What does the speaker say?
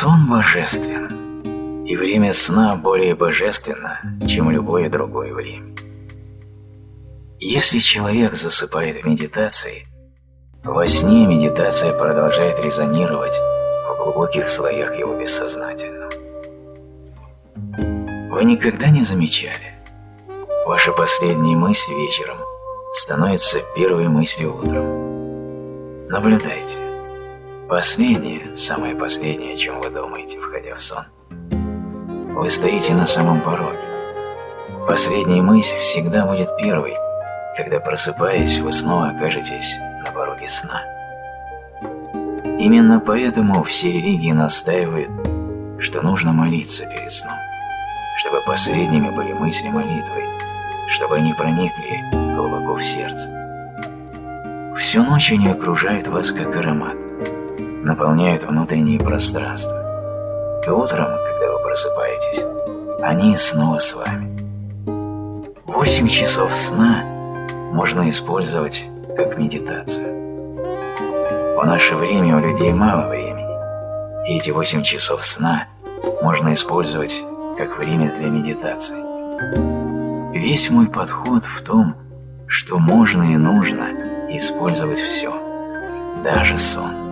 Сон божествен, и время сна более божественно, чем любое другое время. Если человек засыпает в медитации, во сне медитация продолжает резонировать в глубоких слоях его бессознательного. Вы никогда не замечали? Ваша последняя мысль вечером становится первой мыслью утром. Наблюдайте. Последнее, самое последнее, о чем вы думаете, входя в сон. Вы стоите на самом пороге. Последняя мысль всегда будет первой, когда, просыпаясь, вы снова окажетесь на пороге сна. Именно поэтому все религии настаивают, что нужно молиться перед сном, чтобы последними были мысли молитвы, чтобы они проникли глубоко в сердце. Всю ночь они окружают вас как аромат, наполняют внутреннее пространство. И утром, когда вы просыпаетесь, они снова с вами. Восемь часов сна – можно использовать как медитацию. В наше время у людей мало времени, и эти 8 часов сна можно использовать как время для медитации. Весь мой подход в том, что можно и нужно использовать все, даже сон.